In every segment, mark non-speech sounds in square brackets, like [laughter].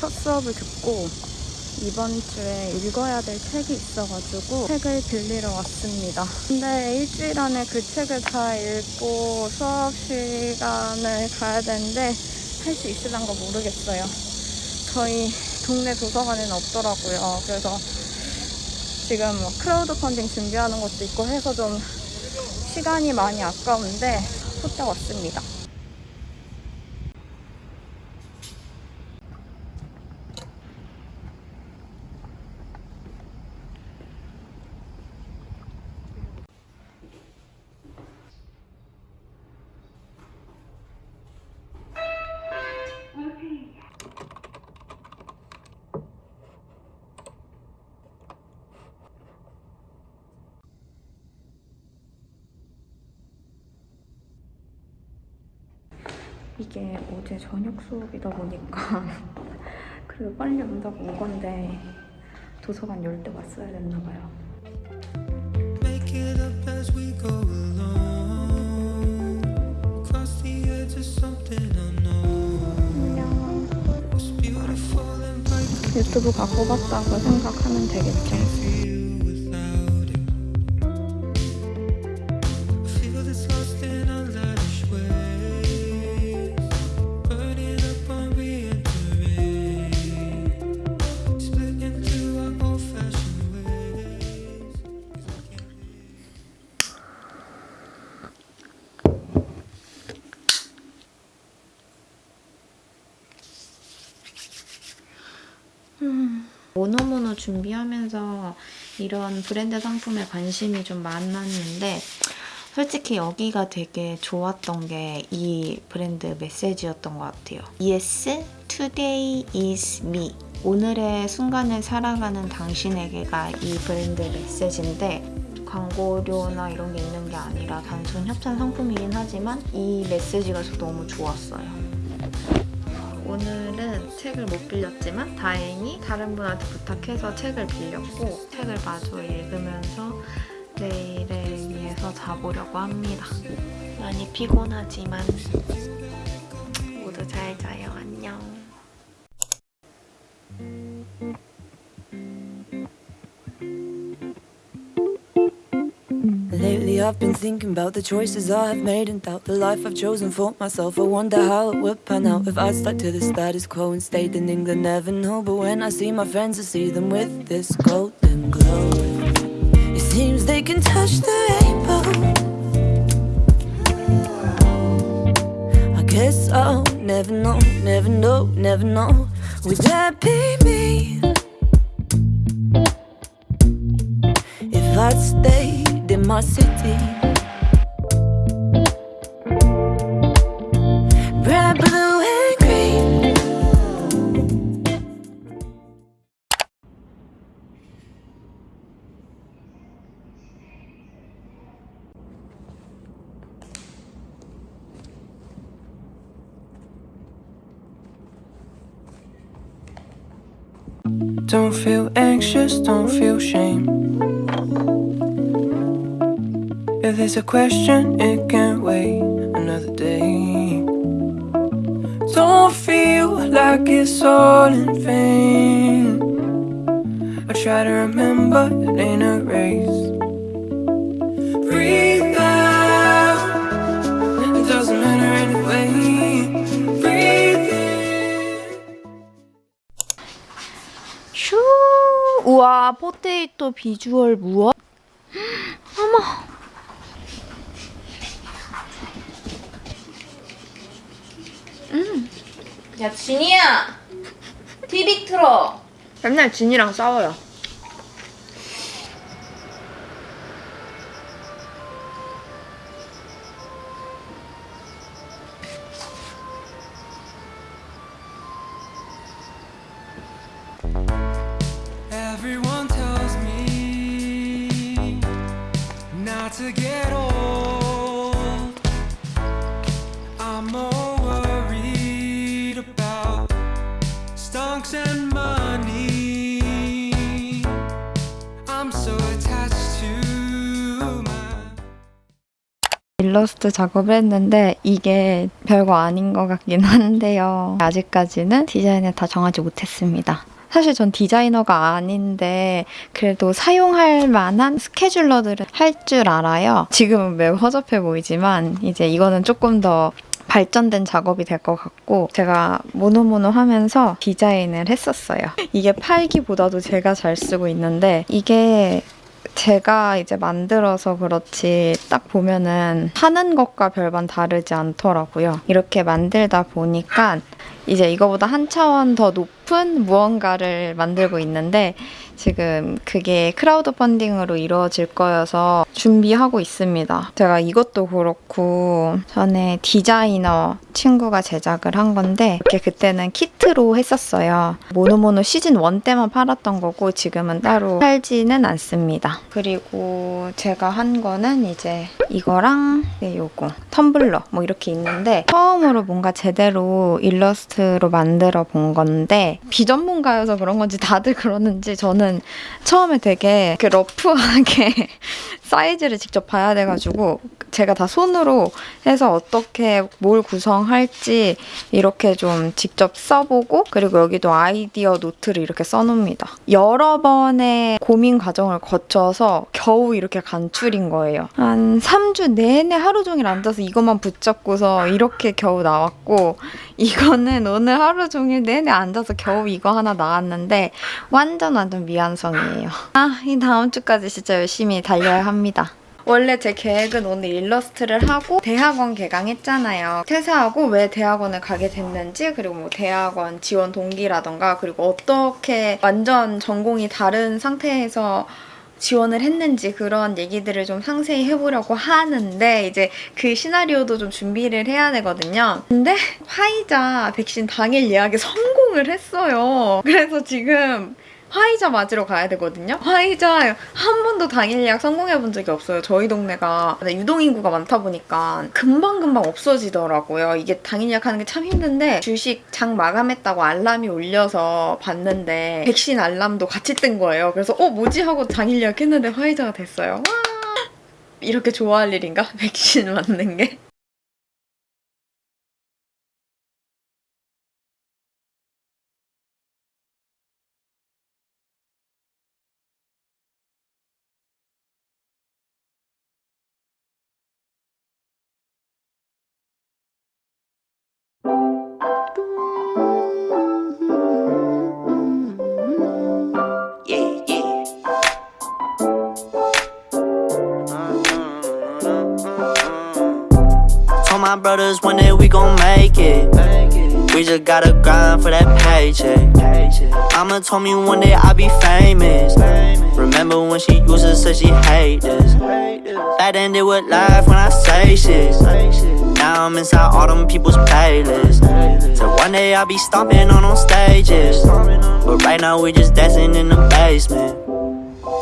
첫 수업을 듣고 이번 주에 읽어야 될 책이 있어가지고 책을 빌리러 왔습니다. 근데 일주일 안에 그 책을 다 읽고 수업 시간을 가야 되는데 할 수 있을란가 모르겠어요. 저희 동네 도서관에는 없더라고요. 그래서 지금 뭐 크라우드 펀딩 준비하는 것도 있고 해서 좀 시간이 많이 아까운데 후딱 왔습니다. 이게 어제 저녁 수업이다 보니까 그래도 빨리 온다고 온 건데 도서관 열 때 왔어야 됐나 봐요. 안녕. 유튜브 갖고 봤다고 생각하면 되겠죠. 모노모노 준비하면서 이런 브랜드 상품에 관심이 좀 많았는데 솔직히 여기가 되게 좋았던 게 이 브랜드 메시지였던 것 같아요. Yes, today is me. 오늘의 순간을 살아가는 당신에게가 이 브랜드 메시지인데 광고료나 이런 게 있는 게 아니라 단순 협찬 상품이긴 하지만 이 메시지가 저 너무 좋았어요. 오늘은 책을 못 빌렸지만 다행히 다른 분한테 부탁해서 책을 빌렸고 책을 마저 읽으면서 내일을 위해서 자보려고 합니다. 많이 피곤하지만 모두 잘 자요. I've been thinking about the choices I have made and doubt the life I've chosen for myself. I wonder how it would pan out if I stuck to the status quo and stayed in England. Never know, but when I see my friends, I see them with this golden glow. It seems they can touch the rainbow. I guess I'll never know, never know, never know. Would that be me? If I'd stayed my city. Red, blue, and green. Don't feel anxious, don't feel shame. If there's a question, it can wait another day. Don't feel like it's all in vain. I try to remember it ain't a race. Breathe out, it doesn't matter anyway. Breathe in. 슈! 우와, 포테이토 비주얼 무엇? [gasps] 어머! 야, 진이야! TV 틀어! 맨날 진이랑 싸워요. Everyone tells me not to get 일러스트 작업을 했는데 이게 별거 아닌 것 같긴 한데요. 아직까지는 디자인을 다 정하지 못했습니다. 사실 전 디자이너가 아닌데 그래도 사용할 만한 스케줄러들은 할 줄 알아요. 지금은 매우 허접해 보이지만 이제 이거는 조금 더 발전된 작업이 될 것 같고 제가 모노모노 하면서 디자인을 했었어요. 이게 팔기보다도 제가 잘 쓰고 있는데 이게 제가 이제 만들어서 그렇지 딱 보면은 하는 것과 별반 다르지 않더라고요. 이렇게 만들다 보니까 이제 이거보다 한 차원 더 높은 무언가를 만들고 있는데 지금 그게 크라우드 펀딩으로 이루어질 거여서 준비하고 있습니다. 제가 이것도 그렇고 전에 디자이너 친구가 제작을 한 건데 이렇게 그때는 키트로 했었어요. 모노모노 시즌 1 때만 팔았던 거고 지금은 따로 팔지는 않습니다. 그리고 제가 한 거는 이제 이거랑 네, 요거 텀블러 뭐 이렇게 있는데 처음으로 뭔가 제대로 일러스트로 만들어 본 건데 비전문가여서 그런 건지 다들 그러는지 저는 처음에 되게 그 러프하게 [laughs] 사이즈를 직접 봐야 돼가지고 제가 다 손으로 해서 어떻게 뭘 구성할지 이렇게 좀 직접 써보고 그리고 여기도 아이디어 노트를 이렇게 써놓습니다. 여러 번의 고민 과정을 거쳐서 겨우 이렇게 간출인 거예요. 한 3주 내내 하루 종일 앉아서 이것만 붙잡고서 이렇게 겨우 나왔고 이거는 오늘 하루 종일 내내 앉아서 겨우 이거 하나 나왔는데 완전 완전 미완성이에요. 아, 이 다음 주까지 진짜 열심히 달려야 합니다. 원래 제 계획은 오늘 일러스트를 하고 대학원 개강했잖아요. 퇴사하고 왜 대학원을 가게 됐는지 그리고 뭐 대학원 지원 동기라던가 그리고 어떻게 완전 전공이 다른 상태에서 지원을 했는지 그런 얘기들을 좀 상세히 해보려고 하는데 이제 그 시나리오도 좀 준비를 해야 되거든요. 근데 화이자 백신 당일 예약에 성공을 했어요. 그래서 지금 화이자 맞으러 가야 되거든요. 화이자 한 번도 당일 예약 성공해 본 적이 없어요. 저희 동네가 유동인구가 많다 보니까 금방금방 없어지더라고요. 이게 당일 예약하는 게 참 힘든데 주식 장 마감했다고 알람이 울려서 봤는데 백신 알람도 같이 뜬 거예요. 그래서 어 뭐지 하고 당일 예약했는데 화이자가 됐어요. 와 이렇게 좋아할 일인가? [laughs] 백신 맞는 게? My brothers one day we gon' make it. We just gotta grind for that paycheck. Mama told me one day I'll be famous. Remember when she used to say she hate this? Then they would laugh when I say shit. Now I'm inside all them people's playlists. So one day I'll be stomping on them stages. But right now we just dancing in the basement.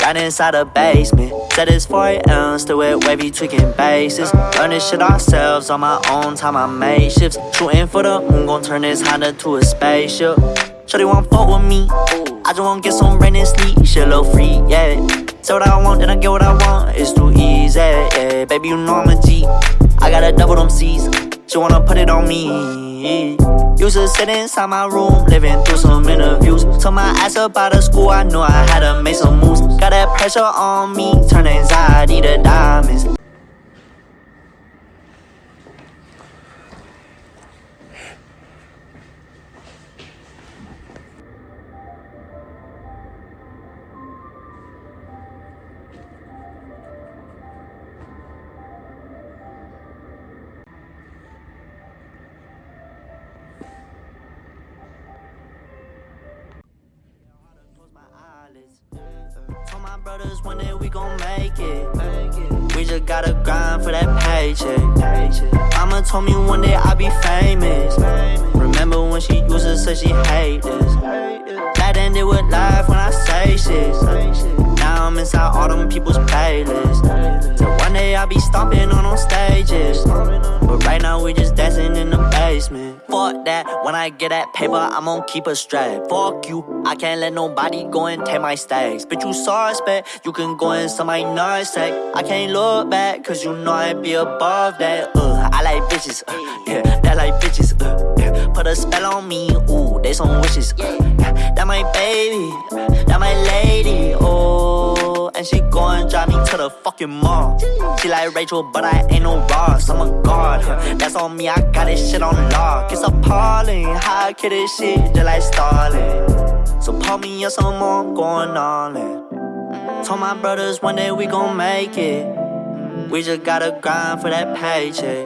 Right inside the basement. Said it's 4 a.m. Still with wavy tweaking bases. Learn this shit ourselves on my own time. I made shifts. Shooting for the moon, gon' turn this Honda to a spaceship. Shorty want fuck with me. I just want to get some rain and sleep. Shit, little free, yeah. Say what I want, then I get what I want. It's too easy, yeah. Baby, you know I'm a G. I gotta double them C's. She wanna put it on me. Used to sit inside my room, living through some interviews. Took my ass up out of school, I knew I had to make some moves. Got that pressure on me, turn anxiety to diamonds. Told one day we gon' make it. We just gotta grind for that paycheck. Mama told me one day I'll be famous. Remember when she used to say she hate this? Then they would laugh when I say shit. I'm inside all them people's playlists. So one day I'll be stomping on them stages. But right now we just dancing in the basement. Fuck that, when I get that paper, I'm gonna keep it straight. Fuck you, I can't let nobody go and take my stacks. Bitch, you suspect, you can go and suck my nutsack. I can't look back, cause you know I'd be above that. Uh, I like bitches, uh, yeah, that like bitches, uh, yeah. Put a spell on me, ooh, they some wishes, uh, yeah. That my baby, that my lady, oh. And she go and drive me to the fucking mall. She like Rachel, but I ain't no Ross. I'm a god, that's on me. I got this shit on lock. It's appalling how I kill this shit just like Starling. So pop me up some more, I'm going all in. Told my brothers one day we gon' make it. We just gotta grind for that paycheck.